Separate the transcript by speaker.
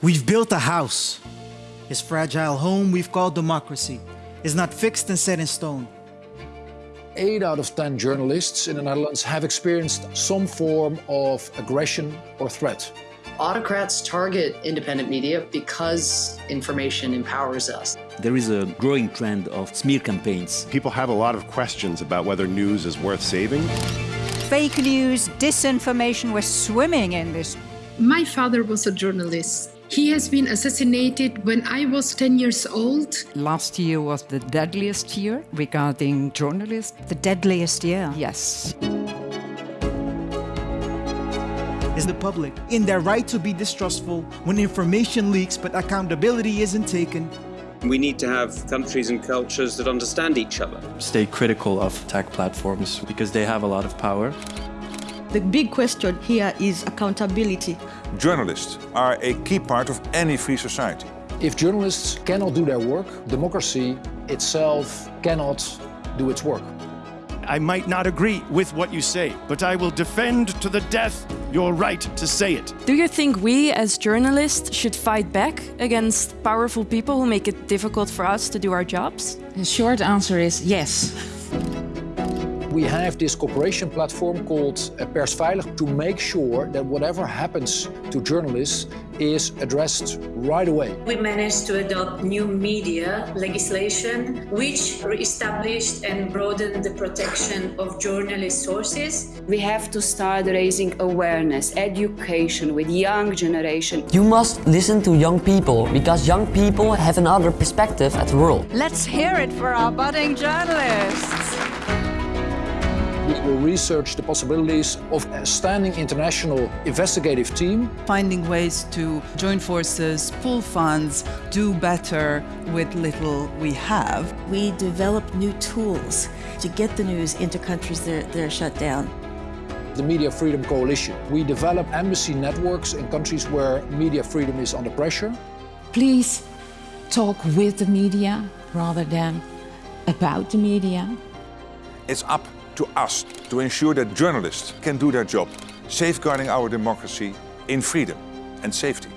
Speaker 1: We've built a house. His fragile home we've called democracy is not fixed and set in stone.
Speaker 2: Eight out of 10 journalists in the Netherlands have experienced some form of aggression or threat.
Speaker 3: Autocrats target independent media because information empowers us.
Speaker 4: There is a growing trend of smear campaigns.
Speaker 5: People have a lot of questions about whether news is worth saving.
Speaker 6: Fake news, disinformation, we're swimming in this.
Speaker 7: My father was a journalist. He has been assassinated when I was 10 years old.
Speaker 8: Last year was the deadliest year regarding journalists.
Speaker 6: The deadliest year?
Speaker 8: Yes.
Speaker 1: Is the public in their right to be distrustful when information leaks but accountability isn't taken?
Speaker 9: We need to have countries and cultures that understand each other.
Speaker 10: Stay critical of tech platforms because they have a lot of power.
Speaker 11: The big question here is accountability.
Speaker 12: Journalists are a key part of any free society.
Speaker 2: If journalists cannot do their work, democracy itself cannot do its work.
Speaker 13: I might not agree with what you say, but I will defend to the death your right to say it.
Speaker 14: Do you think we as journalists should fight back against powerful people who make it difficult for us to do our jobs?
Speaker 8: The short answer is yes.
Speaker 2: We have this cooperation platform called uh, Persveilig to make sure that whatever happens to journalists is addressed right away.
Speaker 15: We managed to adopt new media legislation which re-established and broadened the protection of journalist sources.
Speaker 16: We have to start raising awareness, education with young generation.
Speaker 17: You must listen to young people because young people have another perspective at the world.
Speaker 6: Let's hear it for our budding journalists.
Speaker 2: We will research the possibilities of a standing international investigative team.
Speaker 18: Finding ways to join forces, pool funds, do better with little we have.
Speaker 11: We develop new tools to get the news into countries that are shut down.
Speaker 2: The Media Freedom Coalition. We develop embassy networks in countries where media freedom is under pressure.
Speaker 8: Please talk with the media rather than about the media.
Speaker 12: It's up to us to ensure that journalists can do their job, safeguarding our democracy in freedom and safety.